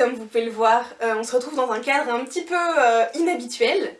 comme vous pouvez le voir, euh, on se retrouve dans un cadre un petit peu euh, inhabituel,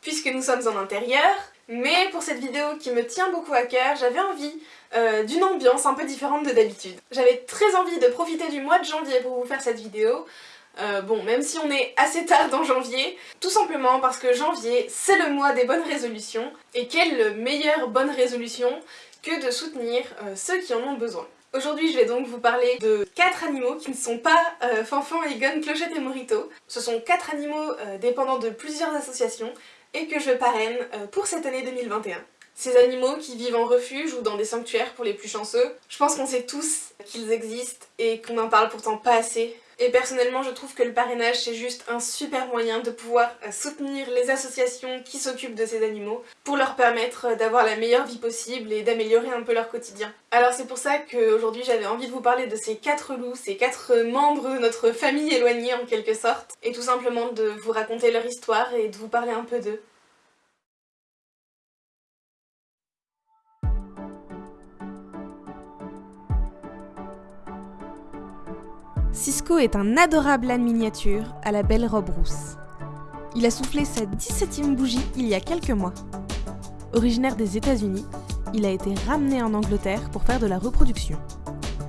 puisque nous sommes en intérieur, mais pour cette vidéo qui me tient beaucoup à cœur, j'avais envie euh, d'une ambiance un peu différente de d'habitude. J'avais très envie de profiter du mois de janvier pour vous faire cette vidéo, bon, même si on est assez tard dans janvier, tout simplement parce que janvier, c'est le mois des bonnes résolutions, et quelle meilleure bonne résolution que de soutenir ceux qui en ont besoin. Aujourd'hui je vais donc vous parler de 4 animaux qui ne sont pas euh, Fanfan, Egon, Clochette et Morito. Ce sont 4 animaux euh, dépendant de plusieurs associations et que je parraine euh, pour cette année 2021. Ces animaux qui vivent en refuge ou dans des sanctuaires pour les plus chanceux, je pense qu'on sait tous qu'ils existent et qu'on n'en parle pourtant pas assez et personnellement, je trouve que le parrainage, c'est juste un super moyen de pouvoir euh, soutenir les associations qui s'occupent de ces animaux pour leur permettre euh, d'avoir la meilleure vie possible et d'améliorer un peu leur quotidien. Alors c'est pour ça qu'aujourd'hui j'avais envie de vous parler de ces quatre loups, ces quatre membres de notre famille éloignée en quelque sorte, et tout simplement de vous raconter leur histoire et de vous parler un peu d'eux. Cisco est un adorable âne miniature à la belle robe rousse. Il a soufflé sa 17e bougie il y a quelques mois. Originaire des États-Unis, il a été ramené en Angleterre pour faire de la reproduction.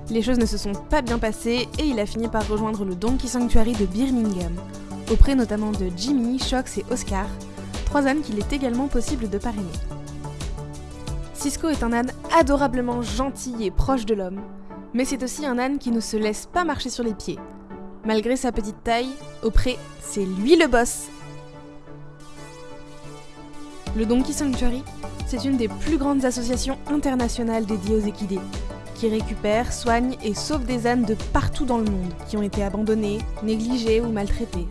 Les choses ne se sont pas bien passées et il a fini par rejoindre le Donkey Sanctuary de Birmingham, auprès notamment de Jimmy, Shox et Oscar, trois ânes qu'il est également possible de parrainer. Cisco est un âne adorablement gentil et proche de l'homme, mais c'est aussi un âne qui ne se laisse pas marcher sur les pieds. Malgré sa petite taille, auprès, c'est lui le boss Le Donkey Sanctuary, c'est une des plus grandes associations internationales dédiées aux équidés, qui récupère, soigne et sauve des ânes de partout dans le monde, qui ont été abandonnés, négligés ou maltraités.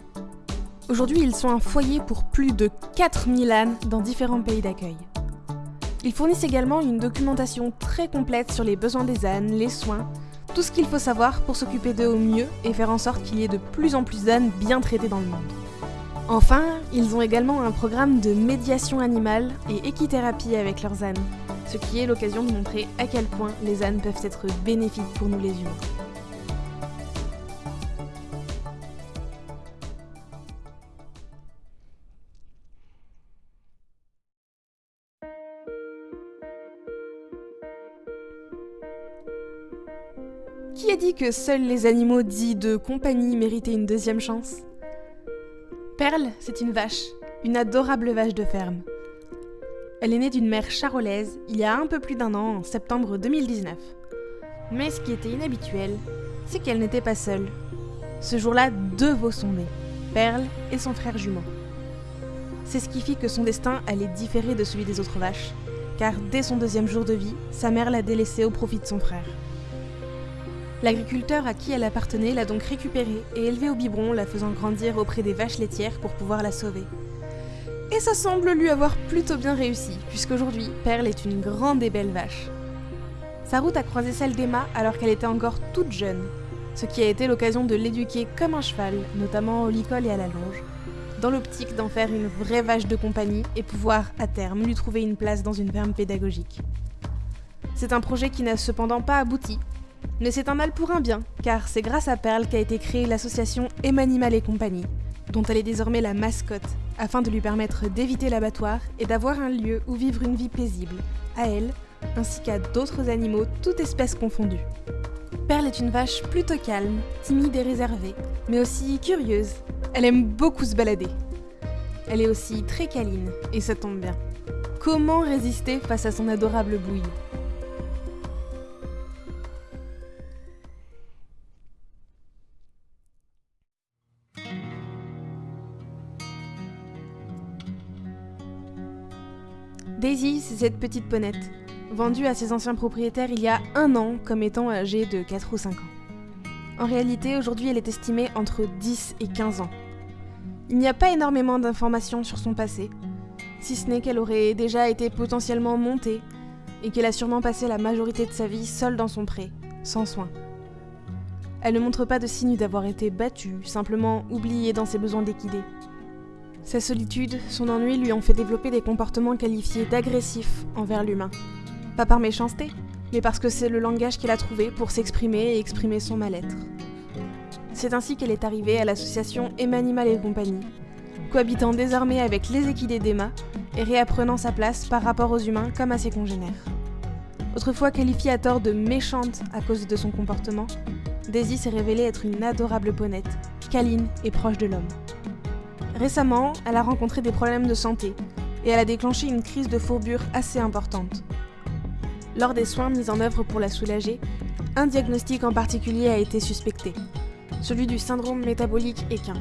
Aujourd'hui, ils sont un foyer pour plus de 4000 ânes dans différents pays d'accueil. Ils fournissent également une documentation très complète sur les besoins des ânes, les soins, tout ce qu'il faut savoir pour s'occuper d'eux au mieux et faire en sorte qu'il y ait de plus en plus d'ânes bien traités dans le monde. Enfin, ils ont également un programme de médiation animale et équithérapie avec leurs ânes, ce qui est l'occasion de montrer à quel point les ânes peuvent être bénéfiques pour nous les humains. Qui a dit que seuls les animaux dits de compagnie méritaient une deuxième chance? Perle, c'est une vache, une adorable vache de ferme. Elle est née d'une mère charolaise il y a un peu plus d'un an, en septembre 2019. Mais ce qui était inhabituel, c'est qu'elle n'était pas seule. Ce jour-là, deux veaux sont nés, Perle et son frère jumeau. C'est ce qui fit que son destin allait différer de celui des autres vaches, car dès son deuxième jour de vie, sa mère l'a délaissée au profit de son frère. L'agriculteur à qui elle appartenait l'a donc récupérée et élevée au biberon, la faisant grandir auprès des vaches laitières pour pouvoir la sauver. Et ça semble lui avoir plutôt bien réussi, puisqu'aujourd'hui, Perle est une grande et belle vache. Sa route a croisé celle d'Emma alors qu'elle était encore toute jeune, ce qui a été l'occasion de l'éduquer comme un cheval, notamment au licol et à la longe, dans l'optique d'en faire une vraie vache de compagnie et pouvoir, à terme, lui trouver une place dans une ferme pédagogique. C'est un projet qui n'a cependant pas abouti, mais c'est un mal pour un bien, car c'est grâce à Perle qu'a été créée l'association Emanimal et compagnie, dont elle est désormais la mascotte, afin de lui permettre d'éviter l'abattoir et d'avoir un lieu où vivre une vie paisible, à elle, ainsi qu'à d'autres animaux, toutes espèces confondues. Perle est une vache plutôt calme, timide et réservée, mais aussi curieuse. Elle aime beaucoup se balader. Elle est aussi très câline, et ça tombe bien. Comment résister face à son adorable bouille Daisy, c'est cette petite ponette, vendue à ses anciens propriétaires il y a un an comme étant âgée de 4 ou 5 ans. En réalité, aujourd'hui, elle est estimée entre 10 et 15 ans. Il n'y a pas énormément d'informations sur son passé, si ce n'est qu'elle aurait déjà été potentiellement montée et qu'elle a sûrement passé la majorité de sa vie seule dans son pré, sans soins. Elle ne montre pas de signe d'avoir été battue, simplement oubliée dans ses besoins d'équidés. Sa solitude, son ennui lui ont fait développer des comportements qualifiés d'agressifs envers l'humain. Pas par méchanceté, mais parce que c'est le langage qu'elle a trouvé pour s'exprimer et exprimer son mal-être. C'est ainsi qu'elle est arrivée à l'association Emanimal et compagnie, cohabitant désormais avec les équidés d'Emma et réapprenant sa place par rapport aux humains comme à ses congénères. Autrefois qualifiée à tort de méchante à cause de son comportement, Daisy s'est révélée être une adorable ponette, câline et proche de l'homme. Récemment, elle a rencontré des problèmes de santé et elle a déclenché une crise de fourbure assez importante. Lors des soins mis en œuvre pour la soulager, un diagnostic en particulier a été suspecté, celui du syndrome métabolique équin.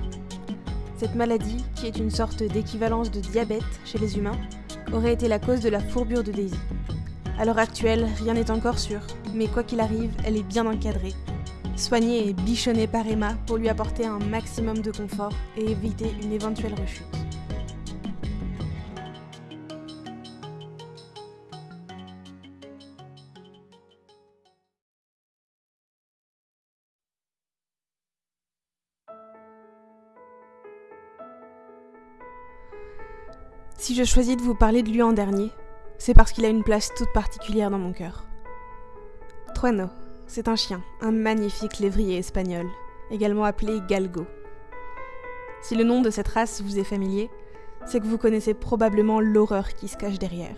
Cette maladie, qui est une sorte d'équivalence de diabète chez les humains, aurait été la cause de la fourbure de Daisy. À l'heure actuelle, rien n'est encore sûr, mais quoi qu'il arrive, elle est bien encadrée. Soignée et bichonnée par Emma pour lui apporter un maximum de confort et éviter une éventuelle rechute. Si je choisis de vous parler de lui en dernier, c'est parce qu'il a une place toute particulière dans mon cœur. Trueno, c'est un chien, un magnifique lévrier espagnol, également appelé Galgo. Si le nom de cette race vous est familier, c'est que vous connaissez probablement l'horreur qui se cache derrière.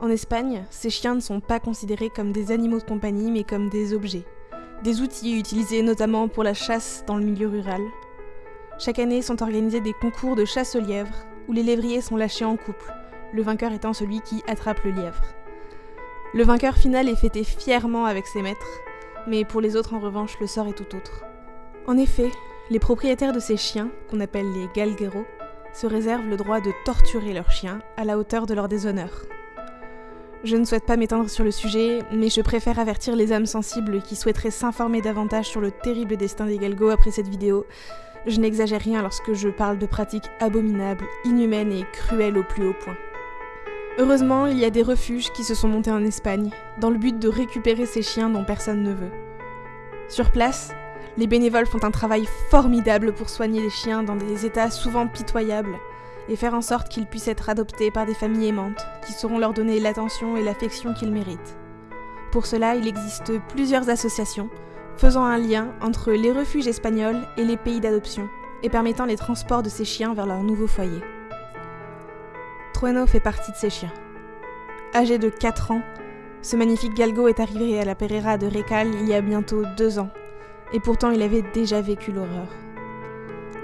En Espagne, ces chiens ne sont pas considérés comme des animaux de compagnie, mais comme des objets, des outils utilisés notamment pour la chasse dans le milieu rural. Chaque année sont organisés des concours de chasse aux lièvres, où les lévriers sont lâchés en couple, le vainqueur étant celui qui attrape le lièvre. Le vainqueur final est fêté fièrement avec ses maîtres, mais pour les autres en revanche le sort est tout autre. En effet, les propriétaires de ces chiens, qu'on appelle les galgueros, se réservent le droit de torturer leurs chiens à la hauteur de leur déshonneur. Je ne souhaite pas m'étendre sur le sujet, mais je préfère avertir les âmes sensibles qui souhaiteraient s'informer davantage sur le terrible destin des galgos après cette vidéo. Je n'exagère rien lorsque je parle de pratiques abominables, inhumaines et cruelles au plus haut point. Heureusement, il y a des refuges qui se sont montés en Espagne, dans le but de récupérer ces chiens dont personne ne veut. Sur place, les bénévoles font un travail formidable pour soigner les chiens dans des états souvent pitoyables et faire en sorte qu'ils puissent être adoptés par des familles aimantes qui sauront leur donner l'attention et l'affection qu'ils méritent. Pour cela, il existe plusieurs associations faisant un lien entre les refuges espagnols et les pays d'adoption et permettant les transports de ces chiens vers leur nouveau foyer. Trueno fait partie de ces chiens. Âgé de 4 ans, ce magnifique galgo est arrivé à la Pereira de Recal il y a bientôt deux ans, et pourtant il avait déjà vécu l'horreur.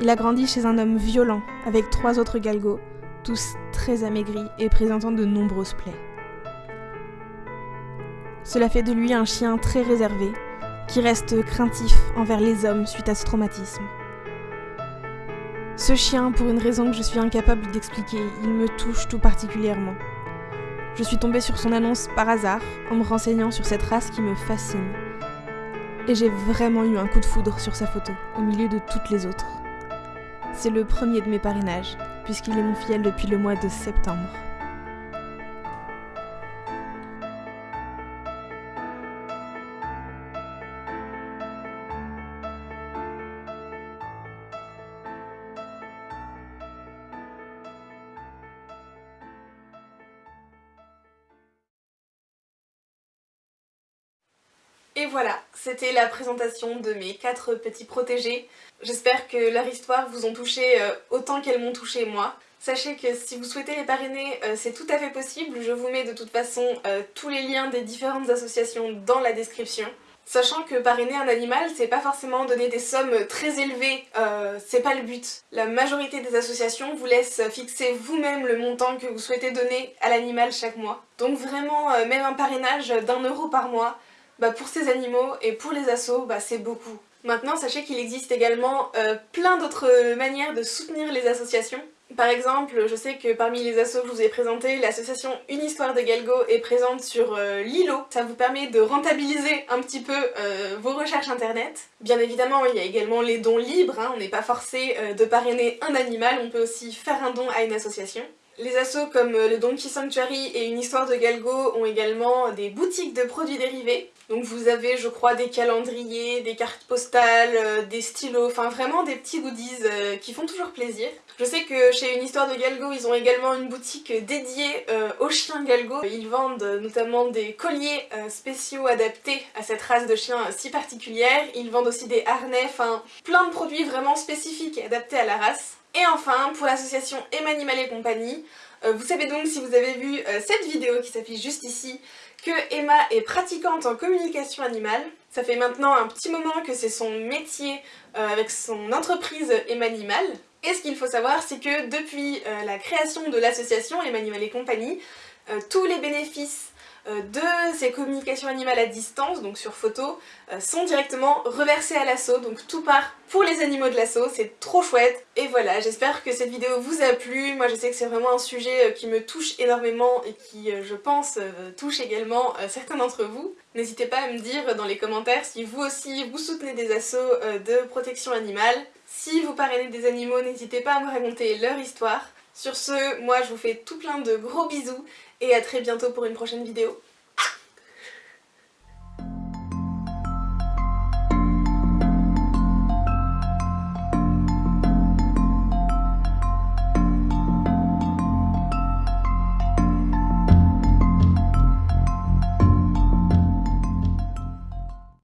Il a grandi chez un homme violent, avec trois autres galgos, tous très amaigris et présentant de nombreuses plaies. Cela fait de lui un chien très réservé, qui reste craintif envers les hommes suite à ce traumatisme. Ce chien, pour une raison que je suis incapable d'expliquer, il me touche tout particulièrement. Je suis tombée sur son annonce par hasard, en me renseignant sur cette race qui me fascine. Et j'ai vraiment eu un coup de foudre sur sa photo, au milieu de toutes les autres. C'est le premier de mes parrainages, puisqu'il est mon filleul depuis le mois de septembre. Et voilà, c'était la présentation de mes quatre petits protégés. J'espère que leur histoire vous ont touché euh, autant qu'elles m'ont touché moi. Sachez que si vous souhaitez les parrainer, euh, c'est tout à fait possible. Je vous mets de toute façon euh, tous les liens des différentes associations dans la description. Sachant que parrainer un animal, c'est pas forcément donner des sommes très élevées, c'est pas le but. La majorité des associations vous laissent fixer vous-même le montant que vous souhaitez donner à l'animal chaque mois. Donc vraiment, même un parrainage d'un euro par mois, bah pour ces animaux et pour les assos, bah c'est beaucoup. Maintenant, sachez qu'il existe également euh, plein d'autres manières de soutenir les associations. Par exemple, je sais que parmi les assos que je vous ai présentés, l'association Une Histoire de Galgo est présente sur euh, Lilo. Ça vous permet de rentabiliser un petit peu euh, vos recherches internet. Bien évidemment, il y a également les dons libres, hein. on n'est pas forcé de parrainer un animal, on peut aussi faire un don à une association. Les assos comme le Donkey Sanctuary et Une Histoire de Galgo ont également des boutiques de produits dérivés. Donc vous avez je crois des calendriers, des cartes postales, euh, des stylos, enfin vraiment des petits goodies euh, qui font toujours plaisir. Je sais que chez Une Histoire de Galgo ils ont également une boutique dédiée euh, aux chiens Galgo. Ils vendent notamment des colliers spéciaux adaptés à cette race de chiens si particulière. Ils vendent aussi des harnais, enfin plein de produits vraiment spécifiques adaptés à la race. Et enfin, pour l'association Emanimal et compagnie, vous savez donc si vous avez vu cette vidéo qui s'affiche juste ici, que Emma est pratiquante en communication animale. Ça fait maintenant un petit moment que c'est son métier euh, avec son entreprise Emanimal. Et ce qu'il faut savoir, c'est que depuis euh, la création de l'association Emanimal et compagnie, euh, tous les bénéfices euh, de ces communications animales à distance, donc sur photo, euh, sont directement reversées à l'assaut, donc tout part pour les animaux de l'assaut, c'est trop chouette. Et voilà, j'espère que cette vidéo vous a plu, moi je sais que c'est vraiment un sujet euh, qui me touche énormément et qui, je pense, touche également certains d'entre vous. N'hésitez pas à me dire dans les commentaires si vous aussi vous soutenez des assauts de protection animale. Si vous parrainez des animaux, n'hésitez pas à me raconter leur histoire. Sur ce, moi je vous fais tout plein de gros bisous et à très bientôt pour une prochaine vidéo.